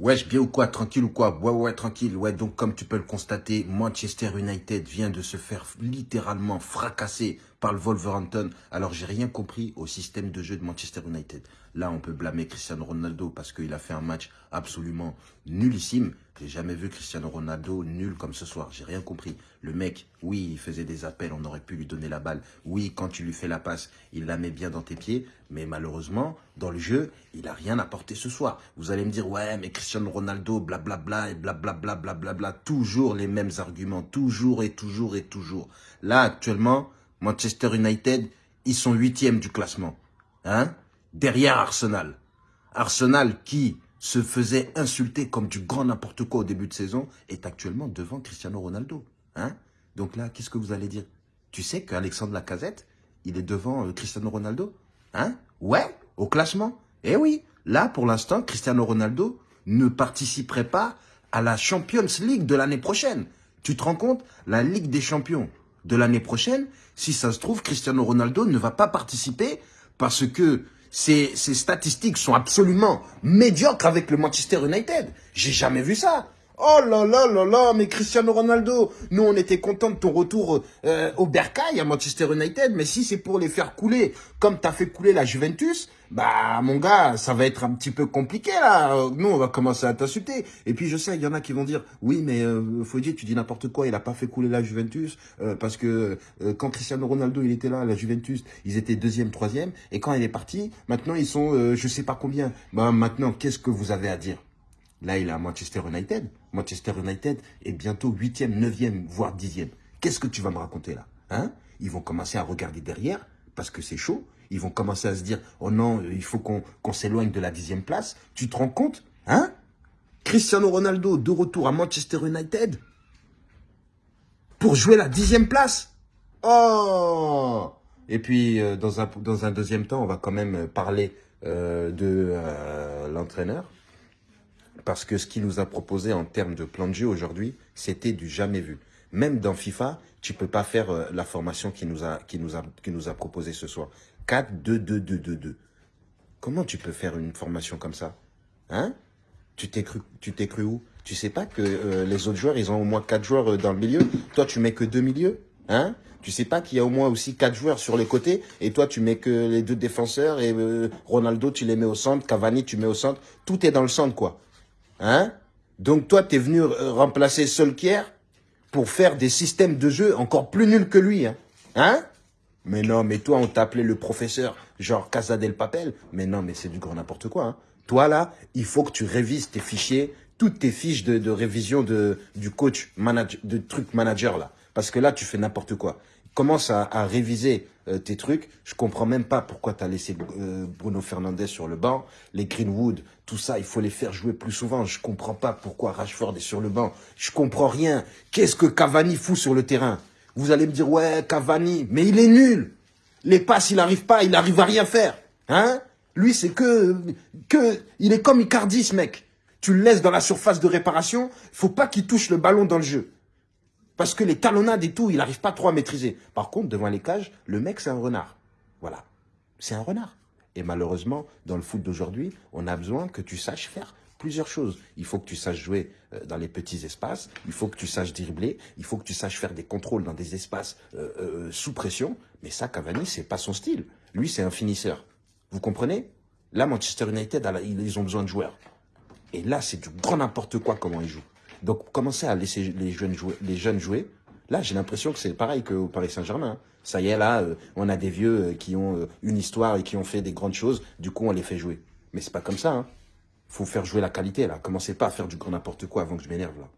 Wesh, bien ou quoi Tranquille ou quoi Ouais, ouais, tranquille. Ouais, donc comme tu peux le constater, Manchester United vient de se faire littéralement fracasser par le Wolverhampton. Alors, j'ai rien compris au système de jeu de Manchester United. Là, on peut blâmer Cristiano Ronaldo parce qu'il a fait un match absolument nullissime. J'ai jamais vu Cristiano Ronaldo nul comme ce soir. J'ai rien compris. Le mec, oui, il faisait des appels, on aurait pu lui donner la balle. Oui, quand tu lui fais la passe, il la met bien dans tes pieds. Mais malheureusement, dans le jeu, il a rien apporté ce soir. Vous allez me dire, ouais, mais Cristiano Ronaldo, blablabla, et blablabla, blablabla. Toujours les mêmes arguments. Toujours et toujours et toujours. Là, actuellement, Manchester United, ils sont huitièmes du classement. Hein? Derrière Arsenal. Arsenal qui se faisait insulter comme du grand n'importe quoi au début de saison est actuellement devant Cristiano Ronaldo. Hein? Donc là, qu'est-ce que vous allez dire? Tu sais qu'Alexandre Lacazette, il est devant euh, Cristiano Ronaldo Hein? Ouais, au classement. Eh oui, là, pour l'instant, Cristiano Ronaldo ne participerait pas à la Champions League de l'année prochaine. Tu te rends compte? La Ligue des Champions de l'année prochaine, si ça se trouve, Cristiano Ronaldo ne va pas participer parce que ses statistiques sont absolument médiocres avec le Manchester United. J'ai jamais vu ça. Oh là là là là, mais Cristiano Ronaldo, nous on était contents de ton retour euh, au Bercail à Manchester United, mais si c'est pour les faire couler comme tu as fait couler la Juventus, bah mon gars, ça va être un petit peu compliqué là. Nous on va commencer à t'insulter. Et puis je sais, il y en a qui vont dire, oui mais euh, tu dis n'importe quoi, il a pas fait couler la Juventus, euh, parce que euh, quand Cristiano Ronaldo il était là, la Juventus, ils étaient deuxième, troisième, et quand il est parti, maintenant ils sont je sais pas combien. Bah maintenant, qu'est-ce que vous avez à dire? Là, il est à Manchester United. Manchester United est bientôt 8e, 9e, voire 10e. Qu'est-ce que tu vas me raconter là hein? Ils vont commencer à regarder derrière parce que c'est chaud. Ils vont commencer à se dire, oh non, il faut qu'on s'éloigne de la 10e place. Tu te rends compte hein? Cristiano Ronaldo de retour à Manchester United pour jouer la 10e place. Oh Et puis, euh, dans, un, deuxième temps, on va quand même parler euh, de euh, l'entraîneur. Parce que ce qu'il nous a proposé en termes de plan de jeu aujourd'hui, c'était du jamais vu. Même dans FIFA, tu peux pas faire euh, la formation qu'il nous a, qui nous a, nous a proposé ce soir. 4, 2, 2, 2, 2, 2. Comment tu peux faire une formation comme ça? Hein? Tu t'es cru, tu t'es cru où? Tu sais pas que euh, les autres joueurs, ils ont au moins 4 joueurs euh, dans le milieu. Toi, tu mets que deux milieux Hein? Tu sais pas qu'il y a au moins aussi quatre joueurs sur les côtés et toi tu mets que les deux défenseurs et Ronaldo tu les mets au centre, Cavani tu mets au centre, tout est dans le centre quoi. Hein? Donc toi, tu es venu remplacer Solkier pour faire des systèmes de jeu encore plus nuls que lui. Hein, hein? Mais non, mais toi, on t'appelait le professeur, genre Casa del Papel. Mais non, mais c'est du grand n'importe quoi. Hein. Toi, là, il faut que tu révises tes fichiers, toutes tes fiches de, révision du coach, manager, de truc manager, là. Parce que là, tu fais n'importe quoi. Commence à, réviser euh, tes trucs. Je comprends même pas pourquoi tu as laissé euh, Bruno Fernandez sur le banc. Les Greenwood, tout ça, il faut les faire jouer plus souvent. Je comprends pas pourquoi Rashford est sur le banc. Je comprends rien. Qu'est-ce que Cavani fout sur le terrain? Vous allez me dire, ouais, Cavani, mais il est nul. Les passes, il n'arrive pas, il n'arrive à rien faire. Hein? Lui, c'est que, que... Il est comme Icardi, mec. Tu le laisses dans la surface de réparation, faut pas qu'il touche le ballon dans le jeu. Parce que les talonnades et tout, il n'arrive pas trop à maîtriser. Par contre, devant les cages, le mec, c'est un renard. Voilà. C'est un renard. Et malheureusement, dans le foot d'aujourd'hui, on a besoin que tu saches faire plusieurs choses. Il faut que tu saches jouer euh, dans les petits espaces, il faut que tu saches dribbler, il faut que tu saches faire des contrôles dans des espaces euh, euh, sous pression. Mais ça, Cavani, c'est pas son style. Lui, c'est un finisseur. Vous comprenez? Là, Manchester United, ils ont besoin de joueurs. Et là, c'est du grand n'importe quoi comment ils jouent. Donc, commencez à laisser les jeunes jouer. Les jeunes jouer. Là, j'ai l'impression que c'est pareil qu'au Paris Saint-Germain. Hein. Ça y est, là, euh, on a des vieux euh, qui ont euh, une histoire et qui ont fait des grandes choses. Du coup, on les fait jouer. Mais c'est pas comme ça. Hein. faut faire jouer la qualité, là. Commencez pas à faire du grand n'importe quoi avant que je m'énerve, là.